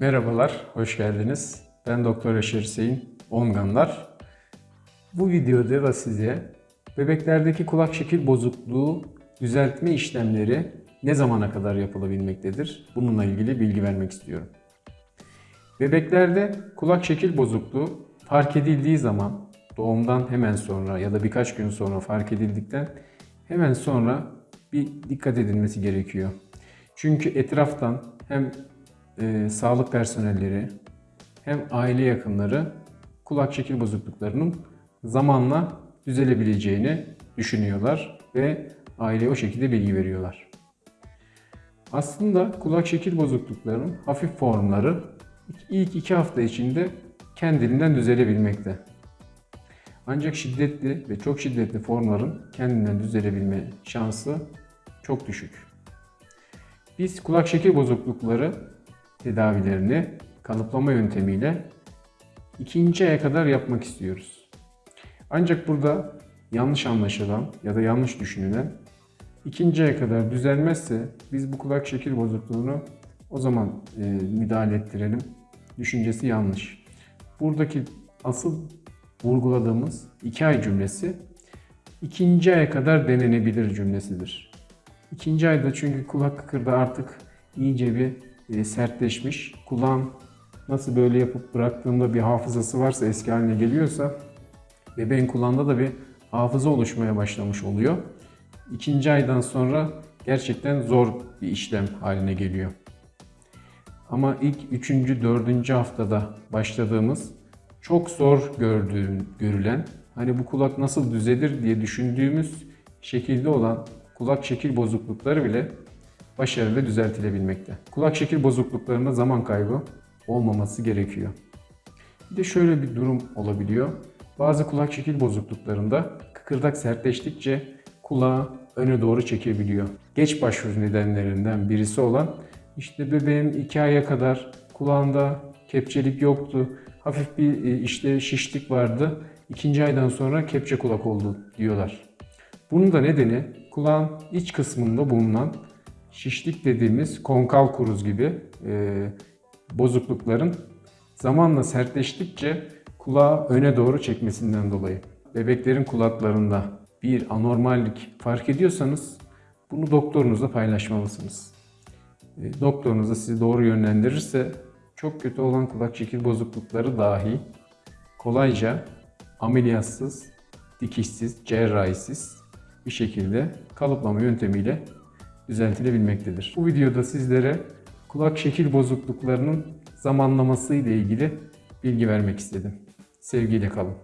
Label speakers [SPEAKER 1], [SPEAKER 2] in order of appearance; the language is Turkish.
[SPEAKER 1] Merhabalar, hoş geldiniz. Ben Doktor Yaşar Hüseyin Onganlar. Bu videoda da size bebeklerdeki kulak şekil bozukluğu düzeltme işlemleri ne zamana kadar yapılabilmektedir? Bununla ilgili bilgi vermek istiyorum. Bebeklerde kulak şekil bozukluğu fark edildiği zaman doğumdan hemen sonra ya da birkaç gün sonra fark edildikten hemen sonra bir dikkat edilmesi gerekiyor. Çünkü etraftan hem e, sağlık personelleri hem aile yakınları kulak şekil bozukluklarının zamanla düzelebileceğini düşünüyorlar ve aileye o şekilde bilgi veriyorlar. Aslında kulak şekil bozukluklarının hafif formları ilk iki hafta içinde kendiliğinden düzelebilmekte. Ancak şiddetli ve çok şiddetli formların kendinden düzelebilme şansı çok düşük. Biz kulak şekil bozuklukları tedavilerini kalıplama yöntemiyle ikinci aya kadar yapmak istiyoruz. Ancak burada yanlış anlaşılan ya da yanlış düşünülen ikinci aya kadar düzelmezse biz bu kulak şekil bozukluğunu o zaman e, müdahale ettirelim düşüncesi yanlış. Buradaki asıl vurguladığımız iki ay cümlesi ikinci aya kadar denenebilir cümlesidir. İkinci ayda çünkü kulak kıkırda artık iyice bir e, sertleşmiş. Kulağın nasıl böyle yapıp bıraktığında bir hafızası varsa eski haline geliyorsa bebeğin kulağında da bir hafıza oluşmaya başlamış oluyor. İkinci aydan sonra gerçekten zor bir işlem haline geliyor. Ama ilk üçüncü, dördüncü haftada başladığımız çok zor gördüğüm, görülen, hani bu kulak nasıl düzelir diye düşündüğümüz şekilde olan kulak şekil bozuklukları bile başarılı düzeltilebilmekte. Kulak şekil bozukluklarında zaman kaybı olmaması gerekiyor. Bir de şöyle bir durum olabiliyor. Bazı kulak şekil bozukluklarında kıkırdak sertleştikçe kulağı öne doğru çekebiliyor. Geç başvuru nedenlerinden birisi olan işte bebeğim 2 aya kadar kulağında kepçelik yoktu. Hafif bir e, işte şişlik vardı. İkinci aydan sonra kepçe kulak oldu diyorlar. Bunun da nedeni kulağın iç kısmında bulunan şişlik dediğimiz konkal kuruz gibi e, bozuklukların zamanla sertleştikçe kulağı öne doğru çekmesinden dolayı. Bebeklerin kulaklarında bir anormallik fark ediyorsanız bunu doktorunuzla paylaşmalısınız. E, doktorunuz da sizi doğru yönlendirirse çok kötü olan kulak şekil bozuklukları dahi kolayca ameliyatsız, dikişsiz, cerrahisiz bir şekilde kalıplama yöntemiyle düzeltilebilmektedir. Bu videoda sizlere kulak şekil bozukluklarının zamanlaması ile ilgili bilgi vermek istedim. Sevgiyle kalın.